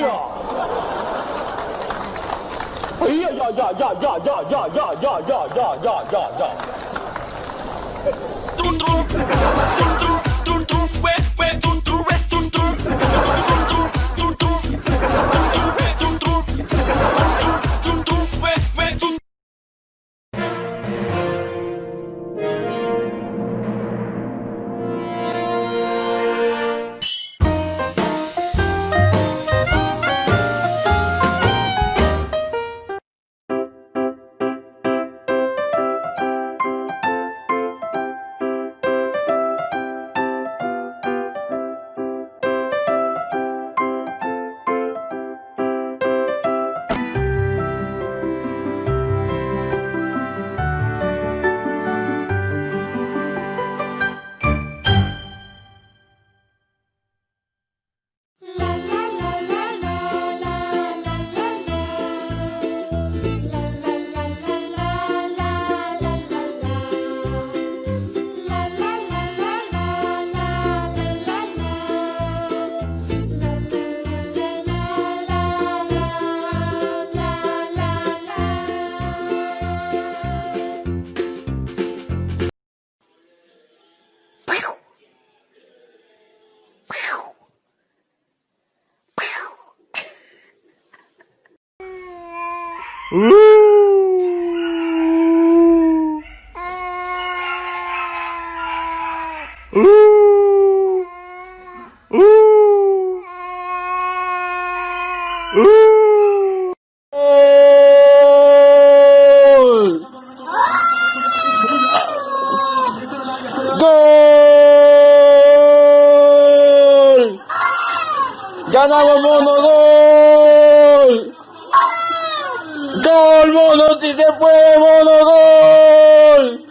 呀！哎呀呀呀呀呀呀呀呀呀呀呀呀呀 Uh. Uh. Uh. ganamos mono gol ¡Gol, mono, si se puede, mono, gol!